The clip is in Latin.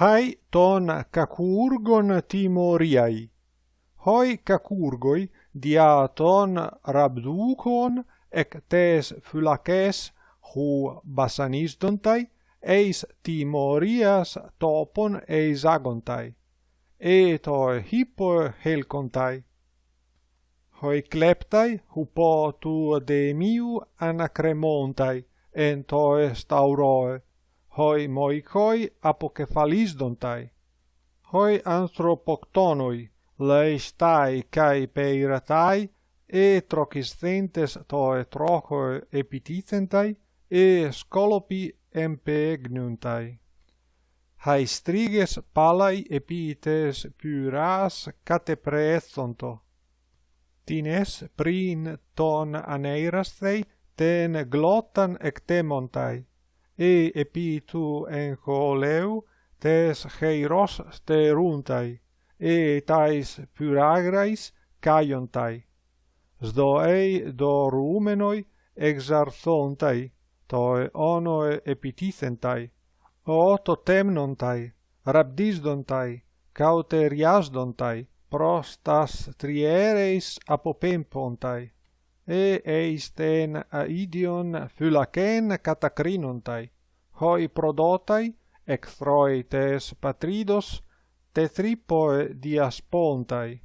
hai ton cacurgon timoriai. Hoi cacurgoi dia ton rabducon ec tes fulaces hu basanisdontai eis timorias topon eis agontai. Eto hippo helcontai. Hoi kleptai hupo tu de miu anacremontai, en toes tauroe hoi moikoi apokefalisdontai, hoi anthropoctonoi, leistai kai peiratai, e trociscentes toe trochoi epiticentai, e scolopi hai striges palai epites pyras catepreethonto. Tines prin ton aneirasthei ten glottan ectemontai e epitu encoleu tes heiros steruntai, e tais pyragrais caiontai. Sdoei dorumenoi exarthontai, toe onoe epitithentai o totemnontai, rabdisdontai, cauteriasdontai, prostas triereis apopempontai e eisten aidion phylakeen katakrinontai hoi prodotai, ecthroites patridos, tetripoe diaspontai.